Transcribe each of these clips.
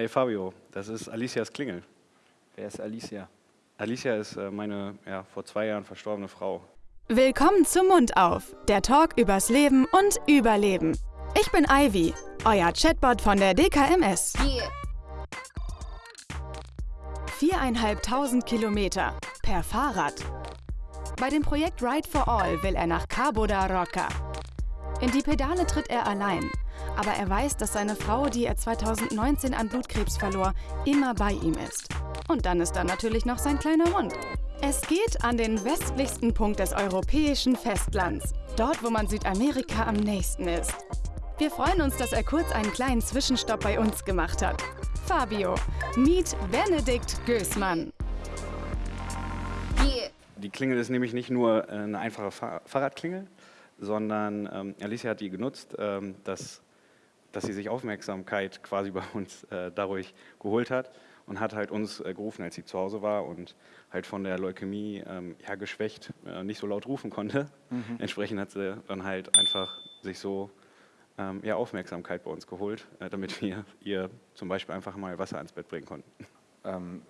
Hey Fabio, das ist Alicias Klingel. Wer ist Alicia? Alicia ist äh, meine ja, vor zwei Jahren verstorbene Frau. Willkommen zum Mund auf, der Talk übers Leben und Überleben. Ich bin Ivy, euer Chatbot von der DKMS. Viereinhalbtausend Kilometer per Fahrrad. Bei dem Projekt Ride for All will er nach Cabo da Roca. In die Pedale tritt er allein, aber er weiß, dass seine Frau, die er 2019 an Blutkrebs verlor, immer bei ihm ist. Und dann ist da natürlich noch sein kleiner Hund. Es geht an den westlichsten Punkt des europäischen Festlands, dort wo man Südamerika am nächsten ist. Wir freuen uns, dass er kurz einen kleinen Zwischenstopp bei uns gemacht hat. Fabio, meet Benedikt Gößmann. Die Klingel ist nämlich nicht nur äh, eine einfache Fahr Fahrradklingel, sondern ähm, Alicia hat die genutzt, ähm, dass, dass sie sich Aufmerksamkeit quasi bei uns äh, dadurch geholt hat und hat halt uns äh, gerufen, als sie zu Hause war und halt von der Leukämie ähm, ja, geschwächt äh, nicht so laut rufen konnte. Mhm. Entsprechend hat sie dann halt einfach sich so ähm, ja, Aufmerksamkeit bei uns geholt, äh, damit wir ihr zum Beispiel einfach mal Wasser ans Bett bringen konnten. Ähm,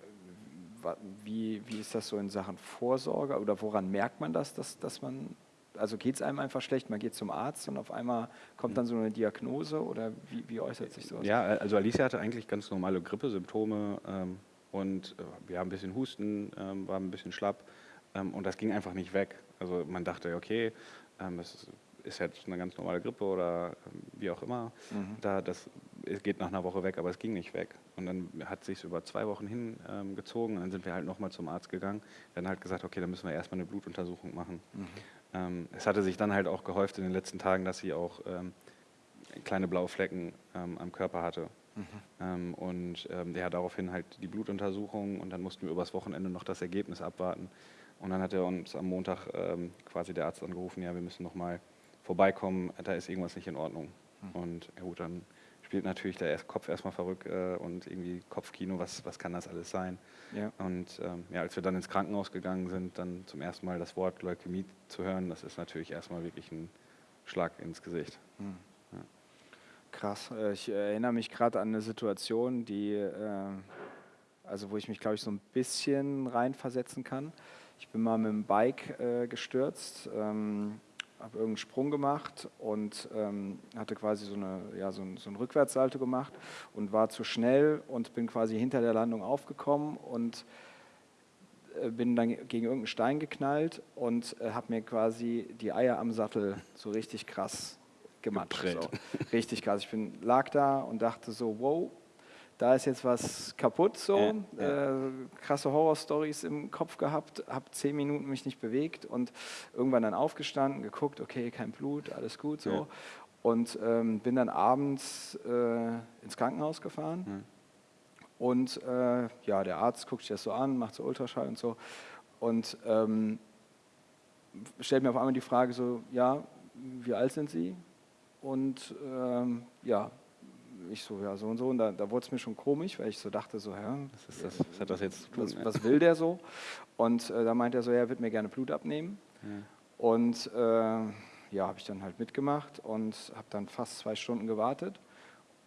wie, wie ist das so in Sachen Vorsorge oder woran merkt man das, dass, dass man, also geht es einem einfach schlecht, man geht zum Arzt und auf einmal kommt dann so eine Diagnose oder wie, wie äußert sich sowas? Ja, also Alicia hatte eigentlich ganz normale Grippesymptome ähm, und äh, wir haben ein bisschen Husten, ähm, war ein bisschen schlapp ähm, und das ging einfach nicht weg. Also man dachte, okay, ähm, das ist ist jetzt eine ganz normale Grippe oder ähm, wie auch immer. Mhm. Da, das geht nach einer Woche weg, aber es ging nicht weg. Und dann hat es sich über zwei Wochen hingezogen ähm, und dann sind wir halt nochmal zum Arzt gegangen. Dann halt gesagt, okay, dann müssen wir erstmal eine Blutuntersuchung machen. Mhm. Ähm, es hatte sich dann halt auch gehäuft in den letzten Tagen, dass sie auch ähm, kleine blaue Flecken ähm, am Körper hatte. Mhm. Ähm, und ja, daraufhin halt die Blutuntersuchung und dann mussten wir übers Wochenende noch das Ergebnis abwarten. Und dann hat er uns am Montag quasi der Arzt angerufen, ja, wir müssen nochmal vorbeikommen, da ist irgendwas nicht in Ordnung. Mhm. Und ja gut, dann spielt natürlich der Kopf erstmal verrückt äh, und irgendwie Kopfkino, was, was kann das alles sein? Ja. Und ähm, ja, als wir dann ins Krankenhaus gegangen sind, dann zum ersten Mal das Wort Leukämie zu hören, das ist natürlich erstmal wirklich ein Schlag ins Gesicht. Mhm. Ja. Krass, äh, ich erinnere mich gerade an eine Situation, die, äh, also wo ich mich glaube ich so ein bisschen reinversetzen kann. Ich bin mal mit dem Bike äh, gestürzt. Ähm, habe irgendeinen Sprung gemacht und ähm, hatte quasi so, eine, ja, so, ein, so ein Rückwärtssalto gemacht und war zu schnell und bin quasi hinter der Landung aufgekommen und äh, bin dann gegen irgendeinen Stein geknallt und äh, habe mir quasi die Eier am Sattel so richtig krass gematscht. So. Richtig krass. Ich bin, lag da und dachte so, wow, da ist jetzt was kaputt so, ja, ja. Äh, krasse Horrorstories im Kopf gehabt, habe zehn Minuten mich nicht bewegt und irgendwann dann aufgestanden, geguckt, okay, kein Blut, alles gut so ja. und ähm, bin dann abends äh, ins Krankenhaus gefahren und äh, ja, der Arzt guckt sich das so an, macht so Ultraschall und so und ähm, stellt mir auf einmal die Frage so, ja, wie alt sind Sie? Und ähm, ja, ich so, ja, so und so. Und da, da wurde es mir schon komisch, weil ich so dachte, so, ja, was, das, was hat das jetzt zu tun? Was, was will der so? Und äh, da meinte er so, ja, er wird mir gerne Blut abnehmen. Ja. Und äh, ja, habe ich dann halt mitgemacht und habe dann fast zwei Stunden gewartet.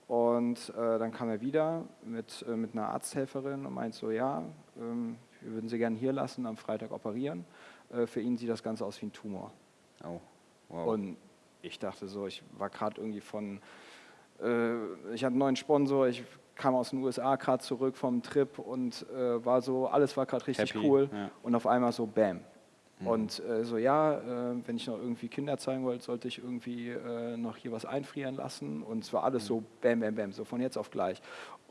Und äh, dann kam er wieder mit, äh, mit einer Arzthelferin und meint so, ja, ähm, wir würden Sie gerne hier lassen, am Freitag operieren. Äh, für ihn sieht das Ganze aus wie ein Tumor. Oh, wow. Und ich dachte so, ich war gerade irgendwie von äh, ich hatte einen neuen Sponsor, ich kam aus den USA gerade zurück vom Trip und äh, war so, alles war gerade richtig Happy, cool ja. und auf einmal so Bam. Mhm. Und äh, so, ja, äh, wenn ich noch irgendwie Kinder zeigen wollte, sollte ich irgendwie äh, noch hier was einfrieren lassen und es war alles mhm. so Bam, Bam, Bam, so von jetzt auf gleich.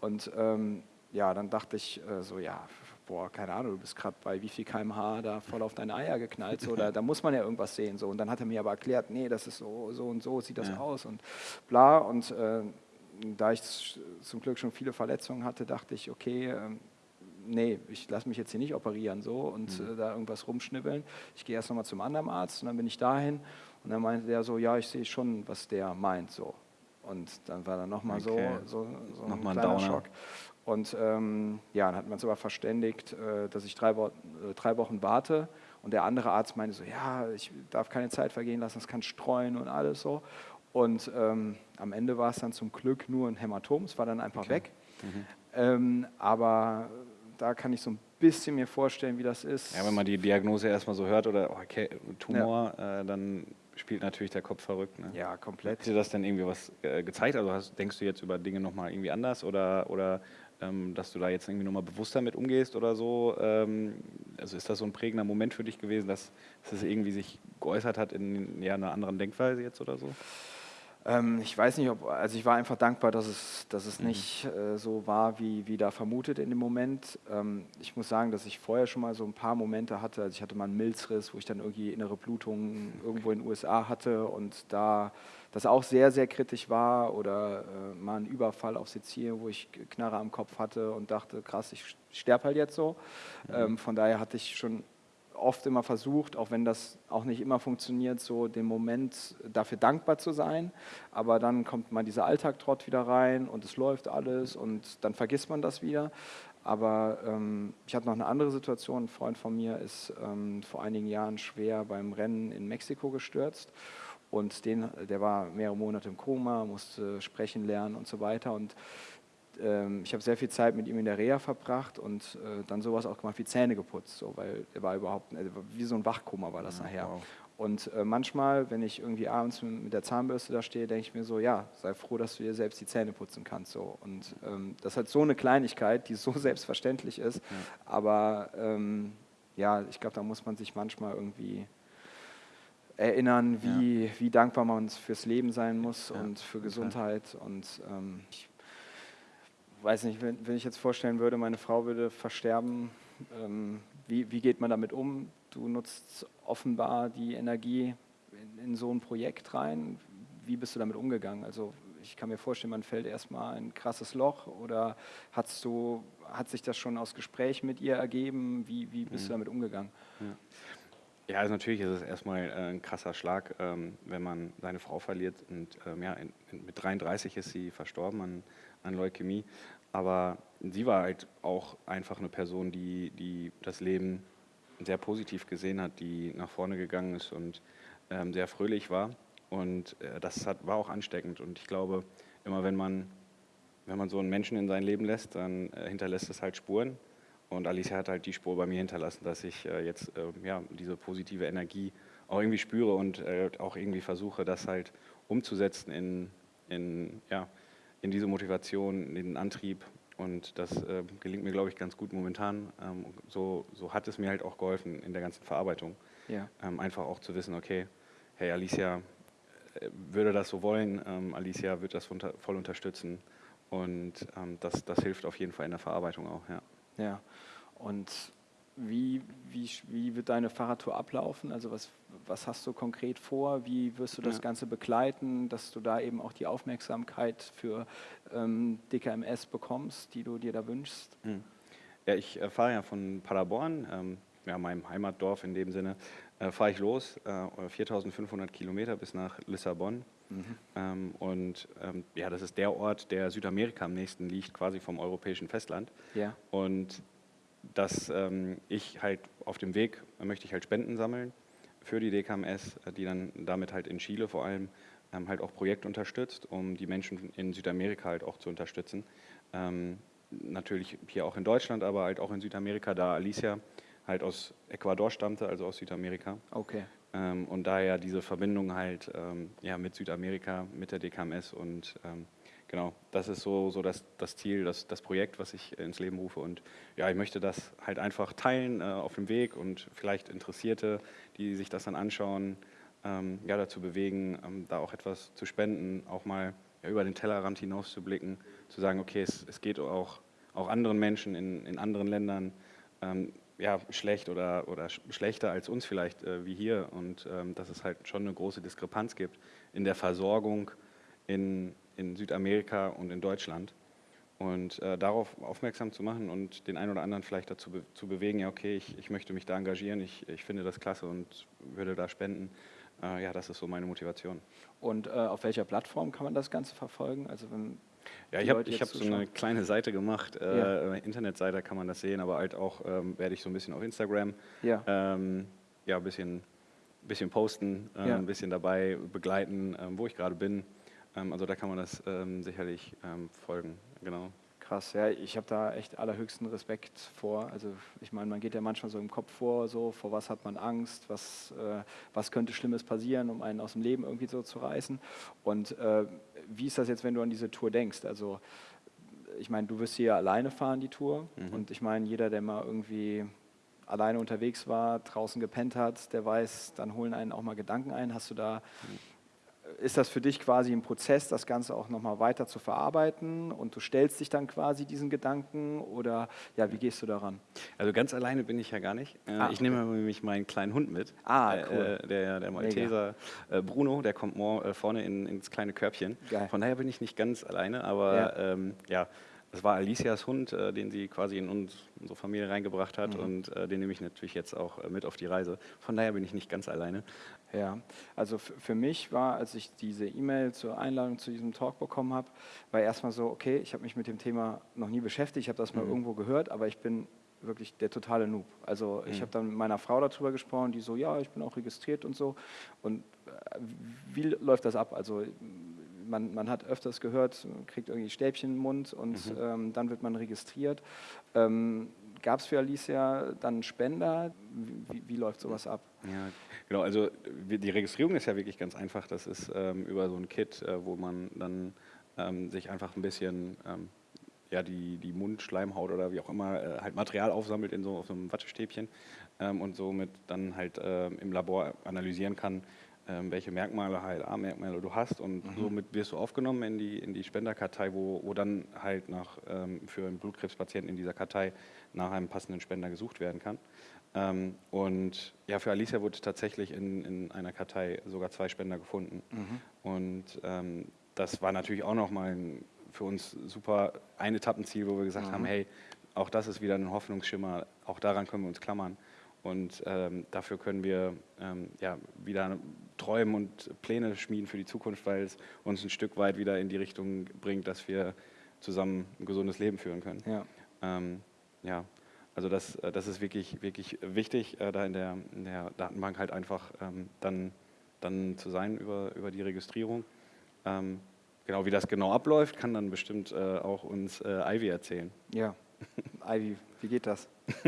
Und ähm, ja, dann dachte ich äh, so, ja, boah, keine Ahnung, du bist gerade bei wie viel kmh da voll auf deine Eier geknallt, so, da, da, muss man ja irgendwas sehen. So. Und dann hat er mir aber erklärt, nee, das ist so, so und so sieht das ja. aus und bla. Und äh, da ich zum Glück schon viele Verletzungen hatte, dachte ich, okay, äh, nee, ich lasse mich jetzt hier nicht operieren so und mhm. äh, da irgendwas rumschnibbeln. Ich gehe erst nochmal zum anderen Arzt und dann bin ich dahin und dann meinte der so, ja, ich sehe schon, was der meint so. Und dann war dann nochmal okay. so, so, so ein nochmal kleiner ein Schock. Und ähm, ja, dann hat man uns aber verständigt, äh, dass ich drei, Wo äh, drei, Wochen warte. Und der andere Arzt meinte so, ja, ich darf keine Zeit vergehen lassen, das kann streuen und alles so. Und ähm, am Ende war es dann zum Glück nur ein Hämatom, es war dann einfach okay. weg. Mhm. Ähm, aber da kann ich so ein bisschen mir vorstellen, wie das ist. Ja, wenn man die Diagnose erstmal so hört oder oh, okay, Tumor, ja. äh, dann spielt natürlich der Kopf verrückt. Ne? Ja, komplett. Hat dir das denn irgendwie was äh, gezeigt? Also hast, denkst du jetzt über Dinge nochmal irgendwie anders oder, oder ähm, dass du da jetzt irgendwie nochmal bewusster mit umgehst oder so? Ähm, also ist das so ein prägender Moment für dich gewesen, dass, dass es irgendwie sich geäußert hat in ja, einer anderen Denkweise jetzt oder so? Ähm, ich weiß nicht, ob, also ich war einfach dankbar, dass es, dass es mhm. nicht äh, so war, wie, wie da vermutet in dem Moment. Ähm, ich muss sagen, dass ich vorher schon mal so ein paar Momente hatte. Also ich hatte mal einen Milzriss, wo ich dann irgendwie innere Blutungen irgendwo in den USA hatte und da das auch sehr, sehr kritisch war. Oder äh, mal einen Überfall auf Sizilien, wo ich Knarre am Kopf hatte und dachte, krass, ich sterbe halt jetzt so. Mhm. Ähm, von daher hatte ich schon oft immer versucht, auch wenn das auch nicht immer funktioniert, so den Moment dafür dankbar zu sein. Aber dann kommt mal dieser Alltagtrott wieder rein und es läuft alles und dann vergisst man das wieder. Aber ähm, ich hatte noch eine andere Situation. Ein Freund von mir ist ähm, vor einigen Jahren schwer beim Rennen in Mexiko gestürzt. Und den, der war mehrere Monate im Koma, musste sprechen lernen und so weiter. Und ich habe sehr viel Zeit mit ihm in der Reha verbracht und äh, dann sowas auch gemacht wie Zähne geputzt, so, weil er war überhaupt, also wie so ein Wachkoma war das ja, nachher. Wow. Und äh, manchmal, wenn ich irgendwie abends mit der Zahnbürste da stehe, denke ich mir so, ja, sei froh, dass du dir selbst die Zähne putzen kannst. So. Und ähm, das ist halt so eine Kleinigkeit, die so selbstverständlich ist. Ja. Aber ähm, ja, ich glaube, da muss man sich manchmal irgendwie erinnern, wie, ja. wie dankbar man fürs Leben sein muss und für Gesundheit. Und ähm, ich weiß nicht, wenn, wenn, ich jetzt vorstellen würde, meine Frau würde versterben, ähm, wie, wie, geht man damit um? Du nutzt offenbar die Energie in, in, so ein Projekt rein. Wie bist du damit umgegangen? Also ich kann mir vorstellen, man fällt erstmal ein krasses Loch oder hast du, hat sich das schon aus Gespräch mit ihr ergeben? Wie, wie bist mhm. du damit umgegangen? Ja. Ja, also natürlich ist es erstmal äh, ein krasser Schlag, ähm, wenn man seine Frau verliert. Und ähm, ja, mit 33 ist sie verstorben an, an Leukämie. Aber sie war halt auch einfach eine Person, die, die das Leben sehr positiv gesehen hat, die nach vorne gegangen ist und ähm, sehr fröhlich war. Und äh, das hat, war auch ansteckend. Und ich glaube, immer wenn man, wenn man so einen Menschen in sein Leben lässt, dann äh, hinterlässt es halt Spuren. Und Alicia hat halt die Spur bei mir hinterlassen, dass ich äh, jetzt äh, ja, diese positive Energie auch irgendwie spüre und äh, auch irgendwie versuche, das halt umzusetzen in, in ja, in diese Motivation, in den Antrieb. Und das äh, gelingt mir, glaube ich, ganz gut momentan. Ähm, so, so hat es mir halt auch geholfen in der ganzen Verarbeitung. Ja. Ähm, einfach auch zu wissen, okay, hey, Alicia äh, würde das so wollen, ähm, Alicia wird das voll unterstützen. Und ähm, das, das hilft auf jeden Fall in der Verarbeitung auch, ja. Ja, und wie, wie, wie wird deine Fahrradtour ablaufen? Also was, was hast du konkret vor? Wie wirst du das ja. Ganze begleiten, dass du da eben auch die Aufmerksamkeit für ähm, DKMS bekommst, die du dir da wünschst? Hm. Ja, ich äh, fahre ja von Paderborn, ähm, ja, meinem Heimatdorf in dem Sinne, äh, fahre ich los, äh, 4500 Kilometer bis nach Lissabon. Mhm. Ähm, und ähm, ja, das ist der Ort, der Südamerika am nächsten liegt, quasi vom europäischen Festland. Ja. Und dass ähm, ich halt auf dem Weg möchte ich halt Spenden sammeln für die DKMS, äh, die dann damit halt in Chile vor allem ähm, halt auch Projekt unterstützt, um die Menschen in Südamerika halt auch zu unterstützen. Ähm, natürlich hier auch in Deutschland, aber halt auch in Südamerika, da Alicia halt aus Ecuador stammte, also aus Südamerika. Okay. Ähm, und daher diese Verbindung halt ähm, ja, mit Südamerika, mit der DKMS und ähm, genau, das ist so, so das, das Ziel, das, das Projekt, was ich ins Leben rufe. Und ja, ich möchte das halt einfach teilen äh, auf dem Weg und vielleicht Interessierte, die sich das dann anschauen, ähm, ja, dazu bewegen, ähm, da auch etwas zu spenden, auch mal ja, über den Tellerrand hinaus zu blicken, zu sagen, okay, es, es geht auch, auch anderen Menschen in, in anderen Ländern ähm, ja, schlecht oder, oder schlechter als uns vielleicht äh, wie hier und ähm, dass es halt schon eine große Diskrepanz gibt in der Versorgung in, in Südamerika und in Deutschland. Und äh, darauf aufmerksam zu machen und den einen oder anderen vielleicht dazu be zu bewegen, ja, okay, ich, ich möchte mich da engagieren, ich, ich finde das klasse und würde da spenden. Äh, ja, das ist so meine Motivation. Und äh, auf welcher Plattform kann man das Ganze verfolgen? Also wenn ja, ich habe hab so eine kleine Seite gemacht, äh, ja. Internetseite kann man das sehen, aber halt auch ähm, werde ich so ein bisschen auf Instagram ja, ähm, ja ein bisschen, bisschen posten, äh, ja. ein bisschen dabei begleiten, ähm, wo ich gerade bin. Ähm, also da kann man das ähm, sicherlich ähm, folgen, genau. krass. Ja, ich habe da echt allerhöchsten Respekt vor. Also ich meine, man geht ja manchmal so im Kopf vor, so vor was hat man Angst, was, äh, was könnte Schlimmes passieren, um einen aus dem Leben irgendwie so zu reißen. Und äh, wie ist das jetzt, wenn du an diese Tour denkst? Also ich meine, du wirst hier alleine fahren, die Tour. Mhm. Und ich meine, jeder, der mal irgendwie alleine unterwegs war, draußen gepennt hat, der weiß, dann holen einen auch mal Gedanken ein. Hast du da, ist das für dich quasi ein Prozess, das Ganze auch nochmal weiter zu verarbeiten und du stellst dich dann quasi diesen Gedanken oder ja, wie gehst du daran? Also ganz alleine bin ich ja gar nicht. Äh, ah, ich okay. nehme nämlich meinen kleinen Hund mit. Ah, äh, cool. Äh, der, der Malteser Mega. Bruno, der kommt vorne in, ins kleine Körbchen. Geil. Von daher bin ich nicht ganz alleine, aber ja, ähm, ja das war Alicias Hund, äh, den sie quasi in uns, unsere Familie reingebracht hat mhm. und äh, den nehme ich natürlich jetzt auch äh, mit auf die Reise. Von daher bin ich nicht ganz alleine. Ja, also für mich war, als ich diese E-Mail zur Einladung zu diesem Talk bekommen habe, war erstmal so, okay, ich habe mich mit dem Thema noch nie beschäftigt, ich habe das mal mhm. irgendwo gehört, aber ich bin wirklich der totale Noob. Also ich mhm. habe dann mit meiner Frau darüber gesprochen, die so, ja, ich bin auch registriert und so. Und äh, wie läuft das ab? Also man, man hat öfters gehört, man kriegt irgendwie Stäbchen im Mund und mhm. ähm, dann wird man registriert. Ähm, Gab es für Alicia dann Spender? Wie, wie, läuft sowas ab? Ja, genau. Also die Registrierung ist ja wirklich ganz einfach. Das ist ähm, über so ein Kit, äh, wo man dann ähm, sich einfach ein bisschen ähm, ja, die, die Mundschleimhaut oder wie auch immer äh, halt Material aufsammelt in so, auf so einem Wattestäbchen ähm, und somit dann halt äh, im Labor analysieren kann, welche Merkmale halt A-Merkmale du hast und mhm. somit wirst du aufgenommen in die, in die Spenderkartei, wo, wo dann halt nach, ähm, für einen Blutkrebspatienten in dieser Kartei nach einem passenden Spender gesucht werden kann. Ähm, und ja, für Alicia wurde tatsächlich in, in einer Kartei sogar zwei Spender gefunden. Mhm. Und ähm, das war natürlich auch nochmal für uns super ein Etappenziel, wo wir gesagt mhm. haben, hey, auch das ist wieder ein Hoffnungsschimmer, auch daran können wir uns klammern. Und ähm, dafür können wir ähm, ja, wieder träumen und Pläne schmieden für die Zukunft, weil es uns ein Stück weit wieder in die Richtung bringt, dass wir zusammen ein gesundes Leben führen können. Ja, ähm, ja. also das, äh, das ist wirklich, wirklich wichtig, äh, da in der, in der Datenbank halt einfach ähm, dann, dann zu sein über, über die Registrierung. Ähm, genau wie das genau abläuft, kann dann bestimmt äh, auch uns äh, Ivy erzählen. Ja, Ivy, wie geht das?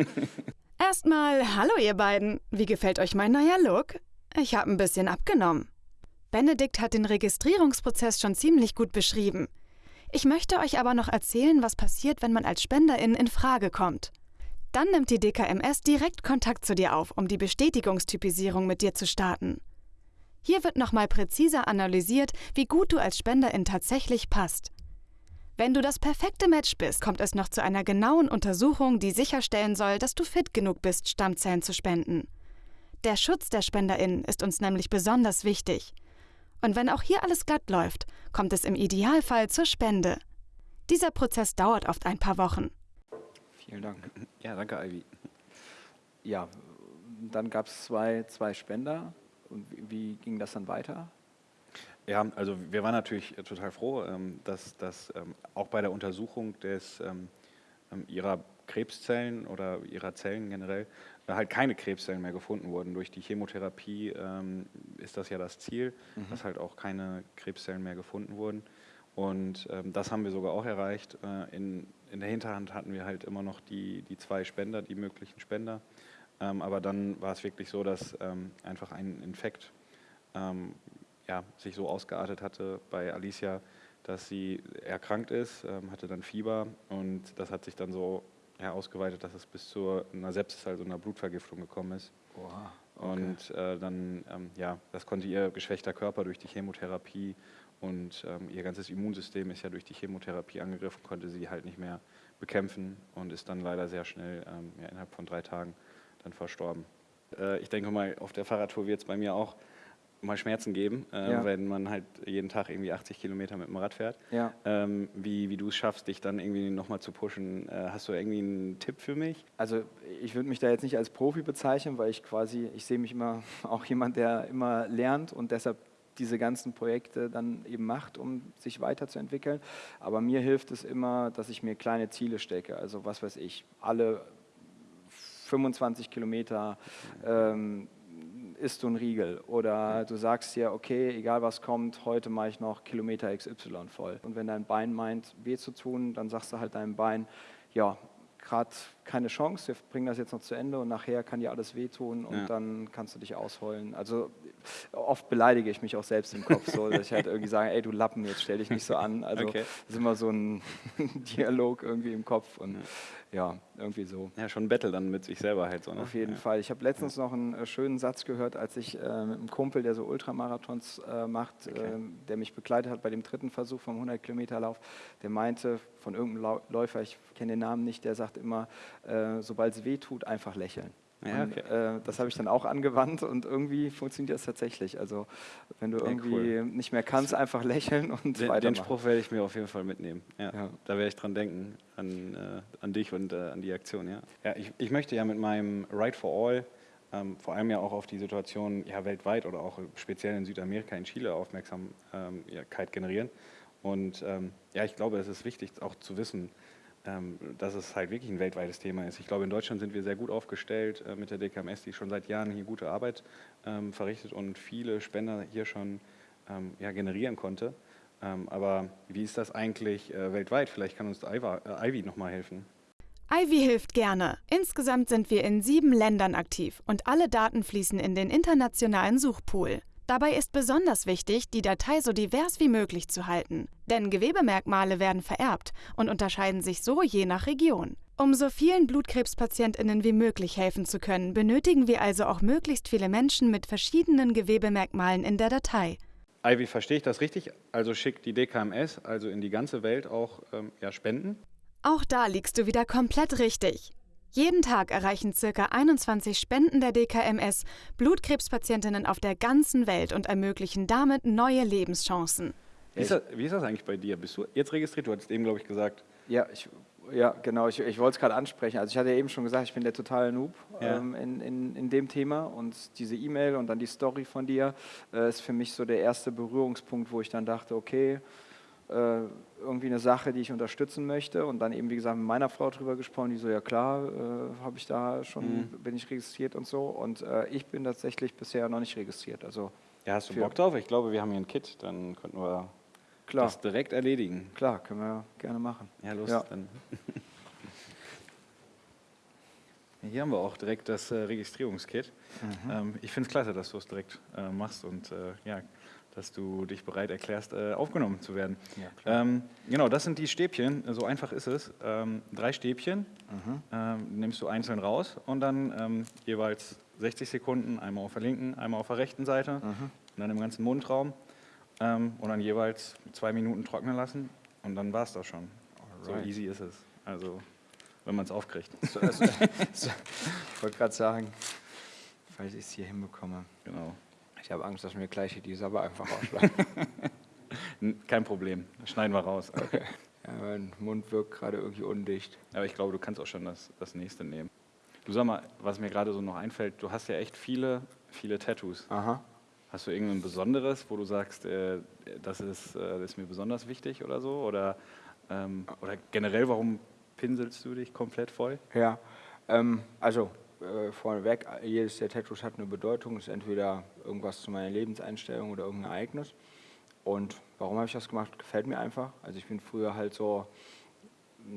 Erstmal, hallo ihr beiden. Wie gefällt euch mein neuer Look? Ich habe ein bisschen abgenommen. Benedikt hat den Registrierungsprozess schon ziemlich gut beschrieben. Ich möchte euch aber noch erzählen, was passiert, wenn man als Spenderin in Frage kommt. Dann nimmt die DKMS direkt Kontakt zu dir auf, um die Bestätigungstypisierung mit dir zu starten. Hier wird nochmal präziser analysiert, wie gut du als Spenderin tatsächlich passt. Wenn du das perfekte Match bist, kommt es noch zu einer genauen Untersuchung, die sicherstellen soll, dass du fit genug bist, Stammzellen zu spenden. Der Schutz der SpenderInnen ist uns nämlich besonders wichtig. Und wenn auch hier alles glatt läuft, kommt es im Idealfall zur Spende. Dieser Prozess dauert oft ein paar Wochen. Vielen Dank. Ja, danke, Ivy. Ja, dann gab es zwei, zwei Spender. Und wie, wie ging das dann weiter? Ja, also wir waren natürlich total froh, ähm, dass, dass ähm, auch bei der Untersuchung des, ähm, ihrer Krebszellen oder ihrer Zellen generell äh, halt keine Krebszellen mehr gefunden wurden. Durch die Chemotherapie ist das ja das Ziel, mhm. dass halt auch keine Krebszellen mehr gefunden wurden. Und das haben wir sogar auch erreicht. Äh, in, in der Hinterhand hatten wir halt immer noch die, die zwei Spender, die möglichen Spender. aber dann war es wirklich so, dass einfach ein Infekt ja, sich so ausgeartet hatte bei Alicia, dass sie erkrankt ist, ähm, hatte dann Fieber und das hat sich dann so ja, ausgeweitet, dass es bis zu einer Sepsis, also einer Blutvergiftung gekommen ist. Oha, okay. Und äh, dann, ähm, ja, das konnte ihr geschwächter Körper durch die Chemotherapie und ähm, ihr ganzes Immunsystem ist ja durch die Chemotherapie angegriffen, konnte sie halt nicht mehr bekämpfen und ist dann leider sehr schnell, ähm, ja, innerhalb von drei Tagen, dann verstorben. Äh, ich denke mal, auf der Fahrradtour wird es bei mir auch mal Schmerzen geben, äh, ja. wenn man halt jeden Tag irgendwie 80 Kilometer mit dem Rad fährt. Ja. Ähm, wie wie du es schaffst, dich dann irgendwie nochmal zu pushen. Äh, hast du irgendwie einen Tipp für mich? Also ich würde mich da jetzt nicht als Profi bezeichnen, weil ich quasi, ich sehe mich immer auch jemand, der immer lernt und deshalb diese ganzen Projekte dann eben macht, um sich weiterzuentwickeln. Aber mir hilft es immer, dass ich mir kleine Ziele stecke. Also was weiß ich, alle 25 Kilometer ähm, isst du einen Riegel oder du sagst dir, okay, egal was kommt, heute mache ich noch Kilometer XY voll. Und wenn dein Bein meint, weh zu tun, dann sagst du halt deinem Bein, ja, gerade keine Chance, wir bringen das jetzt noch zu Ende und nachher kann dir alles wehtun und ja. dann kannst du dich ausheulen. Also oft beleidige ich mich auch selbst im Kopf so, dass ich halt irgendwie sage, ey du Lappen, jetzt stell dich nicht so an. Also okay. das ist immer so ein Dialog irgendwie im Kopf und ja. ja. irgendwie so. Ja, schon ein Battle dann mit sich selber halt so. Ne? Auf jeden ja. Fall. Ich habe letztens noch einen äh, schönen Satz gehört, als ich äh, mit einem Kumpel, der so Ultramarathons äh, macht, okay. äh, der mich begleitet hat bei dem dritten Versuch vom 100 Kilometer Lauf, der meinte von irgendeinem Läufer, ich kenne den Namen nicht, der sagt immer, äh, sobald es weh tut, einfach lächeln. Ja, okay. und, äh, das habe ich dann auch angewandt und irgendwie funktioniert das tatsächlich. Also wenn du irgendwie cool. nicht mehr kannst, einfach lächeln und den, weitermachen. Den Spruch werde ich mir auf jeden Fall mitnehmen. Ja, ja. Da werde ich dran denken, an, äh, an dich und äh, an die Aktion. Ja, ja ich, ich möchte ja mit meinem Ride for All ähm, vor allem ja auch auf die Situation ja, weltweit oder auch speziell in Südamerika, in Chile Aufmerksamkeit generieren. Und ähm, ja, ich glaube, es ist wichtig auch zu wissen, dass es halt wirklich ein weltweites Thema ist. Ich glaube, in Deutschland sind wir sehr gut aufgestellt äh, mit der DKMS, die schon seit Jahren hier gute Arbeit ähm, verrichtet und viele Spender hier schon ähm, ja, generieren konnte. Ähm, aber wie ist das eigentlich äh, weltweit? Vielleicht kann uns äh, Ivy nochmal helfen. Ivy hilft gerne. Insgesamt sind wir in sieben Ländern aktiv und alle Daten fließen in den internationalen Suchpool. Dabei ist besonders wichtig, die Datei so divers wie möglich zu halten, denn Gewebemerkmale werden vererbt und unterscheiden sich so je nach Region. Um so vielen Blutkrebspatientinnen wie möglich helfen zu können, benötigen wir also auch möglichst viele Menschen mit verschiedenen Gewebemerkmalen in der Datei. Ivy, verstehe ich das richtig? Also schickt die DKMS also in die ganze Welt auch ähm, ja, Spenden? Auch da liegst du wieder komplett richtig. Jeden Tag erreichen ca. 21 Spenden der DKMS Blutkrebspatientinnen auf der ganzen Welt und ermöglichen damit neue Lebenschancen. Wie ist, das, wie ist das eigentlich bei dir? Bist du jetzt registriert? Du hattest eben, glaube ich, gesagt. Ja, ich, ja genau. Ich, ich wollte es gerade ansprechen. Also ich hatte eben schon gesagt, ich bin der totale Noob ja. ähm, in, in, in dem Thema. Und diese E-Mail und dann die Story von dir äh, ist für mich so der erste Berührungspunkt, wo ich dann dachte, okay, irgendwie eine Sache, die ich unterstützen möchte und dann eben, wie gesagt, mit meiner Frau drüber gesprochen, die so, ja klar, äh, habe ich da schon, mhm. bin ich registriert und so und äh, ich bin tatsächlich bisher noch nicht registriert. Also ja, hast du Bock drauf? Ich glaube, wir haben hier ein Kit, dann könnten wir klar. das direkt erledigen. Klar, können wir gerne machen. Ja, los, ja. dann. Hier haben wir auch direkt das äh, Registrierungskit. Mhm. Ähm, ich finde es klasse, dass du es direkt äh, machst und äh, ja, dass du dich bereit erklärst, äh, aufgenommen zu werden. Ja, ähm, genau, das sind die Stäbchen, so einfach ist es. Ähm, drei Stäbchen mhm. ähm, nimmst du einzeln raus und dann ähm, jeweils 60 Sekunden, einmal auf der linken, einmal auf der rechten Seite mhm. und dann im ganzen Mundraum ähm, und dann jeweils zwei Minuten trocknen lassen und dann war es das schon. Alright. So easy ist es. Also, wenn man es aufkriegt. So, also, so, ich wollte gerade sagen, falls ich es hier hinbekomme. Genau. Ich habe Angst, dass mir gleich die Sabber einfach ausschlagen. Kein Problem, das schneiden wir raus. Okay. Ja, mein Mund wirkt gerade irgendwie undicht. Aber ich glaube, du kannst auch schon das, das nächste nehmen. Du sag mal, was mir gerade so noch einfällt, du hast ja echt viele, viele Tattoos. Aha. Hast du irgendein besonderes, wo du sagst, äh, das, ist, äh, das ist mir besonders wichtig oder so? Oder, ähm, oder generell, warum pinselst du dich komplett voll? Ja, ähm, also äh, vorneweg, jedes der Tattoos hat eine Bedeutung, ist entweder irgendwas zu meiner Lebenseinstellung oder irgendein Ereignis. Und warum habe ich das gemacht? Gefällt mir einfach. Also ich bin früher halt so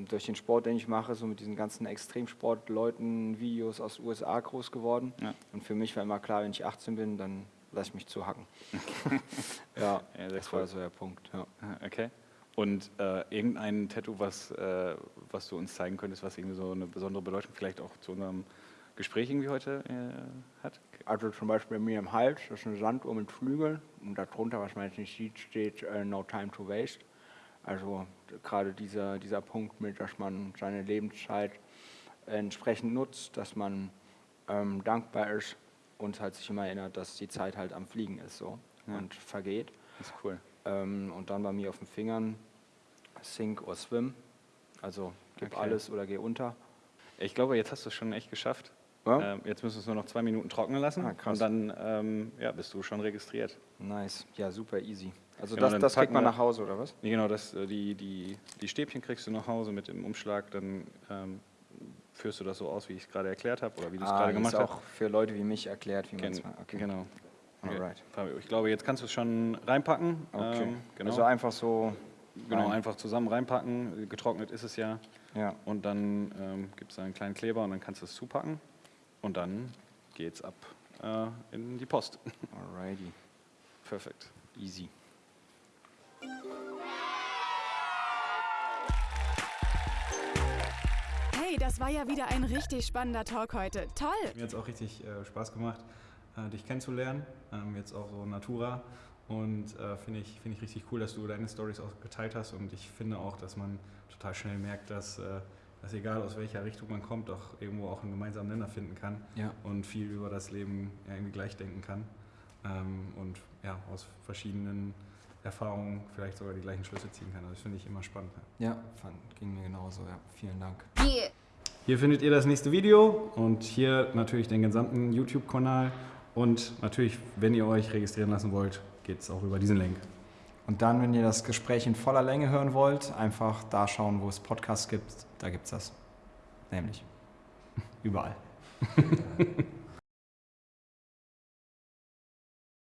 durch den Sport, den ich mache, so mit diesen ganzen Extremsportleuten, Videos aus den USA groß geworden. Ja. Und für mich war immer klar, wenn ich 18 bin, dann lasse ich mich zuhacken. ja, ja das cool. war so der Punkt. Ja. Okay. Und äh, irgendein Tattoo, was, äh, was du uns zeigen könntest, was irgendwie so eine besondere Bedeutung vielleicht auch zu unserem Gespräch irgendwie heute äh, hat? Also zum Beispiel bei mir im Hals, das ist eine Sanduhr mit Flügeln und darunter, was man jetzt nicht sieht, steht uh, No Time to Waste. Also gerade dieser, dieser Punkt mit, dass man seine Lebenszeit entsprechend nutzt, dass man ähm, dankbar ist und halt sich immer erinnert, dass die Zeit halt am Fliegen ist so ja. und vergeht. Das ist cool. Ähm, und dann bei mir auf den Fingern Sink or Swim, also gib okay. alles oder geh unter. Ich glaube, jetzt hast du es schon echt geschafft. Ja? Ähm, jetzt müssen wir es nur noch zwei Minuten trocknen lassen ah, und dann ähm, ja, bist du schon registriert. Nice, ja super easy. Also genau, das, das kriegt man nach Hause, oder was? Nee, genau, das, äh, die, die, die Stäbchen kriegst du nach Hause mit dem Umschlag, dann ähm, führst du das so aus, wie ich es gerade erklärt habe oder wie du es Ah, gerade gemacht hast. auch für Leute wie mich erklärt, wie man es macht. Okay. Genau. Alright. Ich glaube, jetzt kannst du es schon reinpacken. Okay. Ähm, genau. Also einfach so. genau, rein. einfach zusammen reinpacken. Getrocknet ist es ja. Ja. Und dann ähm, gibt es da einen kleinen Kleber und dann kannst du es zupacken. Und dann geht's ab äh, in die Post. Alrighty. Perfekt. Easy. Hey, das war ja wieder ein richtig spannender Talk heute. Toll! Mir hat es auch richtig äh, Spaß gemacht, äh, dich kennenzulernen. Ähm, jetzt auch so Natura. Und äh, finde ich, find ich richtig cool, dass du deine Stories auch geteilt hast. Und ich finde auch, dass man total schnell merkt, dass, äh, dass egal aus welcher Richtung man kommt, auch irgendwo auch einen gemeinsamen Nenner finden kann. Ja. Und viel über das Leben ja, irgendwie gleich denken kann. Ähm, und ja, aus verschiedenen Erfahrungen vielleicht sogar die gleichen Schlüsse ziehen kann. Also das finde ich immer spannend. Ja. Ja, fand, ging mir genauso. Ja, vielen Dank. Hier findet ihr das nächste Video und hier natürlich den gesamten YouTube-Kanal. Und natürlich, wenn ihr euch registrieren lassen wollt, geht es auch über diesen Link. Und dann, wenn ihr das Gespräch in voller Länge hören wollt, einfach da schauen, wo es Podcasts gibt. Da gibt es das. Nämlich überall.